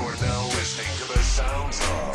You're now listening to the sounds of